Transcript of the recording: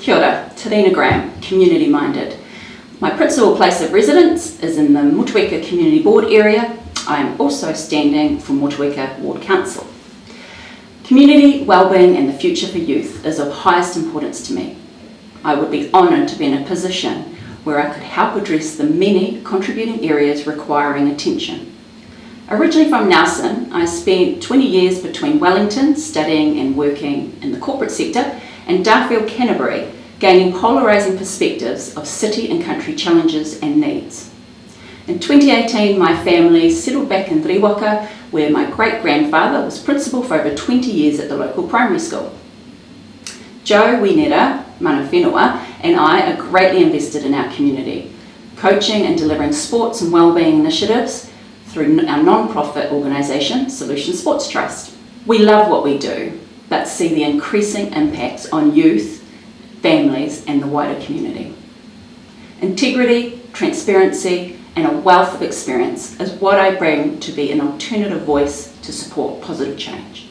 Kia ora, Tarina Graham, community minded. My principal place of residence is in the Motueka Community Board area. I am also standing for Motueka Ward Council. Community, wellbeing and the future for youth is of highest importance to me. I would be honoured to be in a position where I could help address the many contributing areas requiring attention. Originally from Nelson, I spent 20 years between Wellington studying and working in the corporate sector and Darfield Canterbury gaining polarising perspectives of city and country challenges and needs. In 2018, my family settled back in Riwaka, where my great-grandfather was principal for over 20 years at the local primary school. Joe Winera, mana whenua, and I are greatly invested in our community, coaching and delivering sports and wellbeing initiatives through our non-profit organisation, Solution Sports Trust. We love what we do, but see the increasing impacts on youth, families and the wider community. Integrity, transparency and a wealth of experience is what I bring to be an alternative voice to support positive change.